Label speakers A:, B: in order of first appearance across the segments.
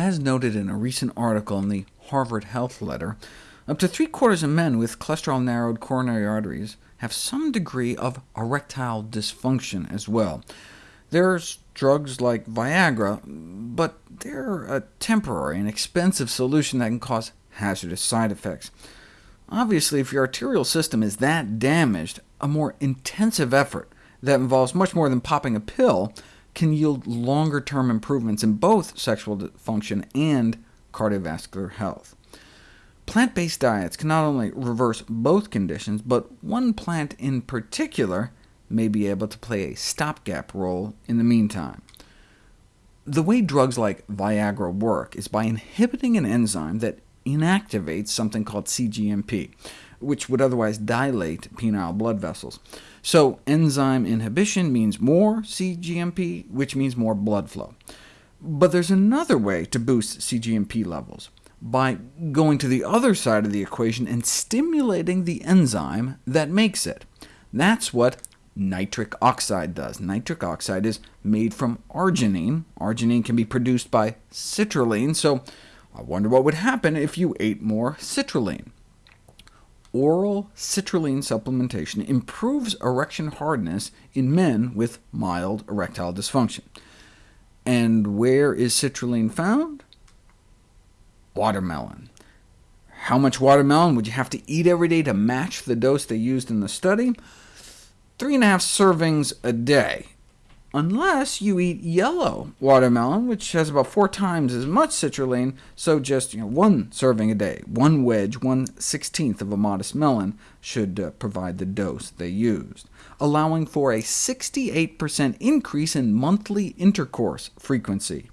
A: As noted in a recent article in the Harvard Health Letter, up to three-quarters of men with cholesterol-narrowed coronary arteries have some degree of erectile dysfunction as well. There's drugs like Viagra, but they're a temporary and expensive solution that can cause hazardous side effects. Obviously, if your arterial system is that damaged, a more intensive effort that involves much more than popping a pill can yield longer-term improvements in both sexual function and cardiovascular health. Plant-based diets can not only reverse both conditions, but one plant in particular may be able to play a stopgap role in the meantime. The way drugs like Viagra work is by inhibiting an enzyme that inactivates something called cGMP, which would otherwise dilate penile blood vessels. So enzyme inhibition means more cGMP, which means more blood flow. But there's another way to boost cGMP levels by going to the other side of the equation and stimulating the enzyme that makes it. That's what nitric oxide does. Nitric oxide is made from arginine. Arginine can be produced by citrulline, so I wonder what would happen if you ate more citrulline. Oral citrulline supplementation improves erection hardness in men with mild erectile dysfunction. And where is citrulline found? watermelon. How much watermelon would you have to eat every day to match the dose they used in the study? Three and a half servings a day, unless you eat yellow watermelon, which has about four times as much citrulline, so just you know, one serving a day, one wedge, one sixteenth of a modest melon should uh, provide the dose they used, allowing for a 68% increase in monthly intercourse frequency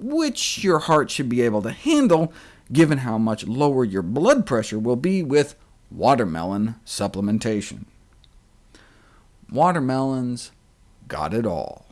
A: which your heart should be able to handle, given how much lower your blood pressure will be with watermelon supplementation. Watermelons got it all.